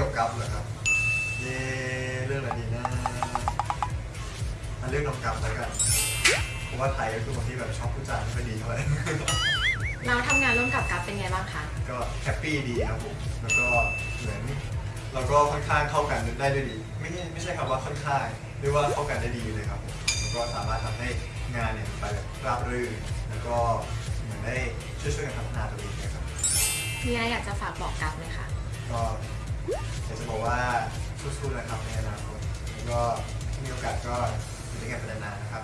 กับกัฟเหรอครับ เย่เรื่องอะไรดีนะอันเรื่องน้องกัฟแล้วกัน เพราะว่าไทยก็คือคนที่แบบชอบพูดจาไม่ค่อยดีเท่าไหร่ เราทำงานร่วมกับกัฟเป็นไงบ้างคะ ก็ happy ดีครับผม แล้วก็เหมือนเราก็ค่อนข้างเข้ากันได้ด้วยดี ไม่ใช่ไม่ใช่คำว่าค่อนข้างเรียกว่าเข้ากันได้ดีเลยครับผมแล้วก็สามารถทำให้งานเนี่ยไปแบบราบรื่น แล้วก็เหมือนได้ช่วยๆกันพัฒนาตัวเองนะครับ มีอะไรอยากจะฝากบอกกัฟไหมคะ ก็ ว่าสู้ๆนะครับในอนาคตแล้วก็มีโอกาสก็อยู่ด้วยกันเป็นนานๆนะครับ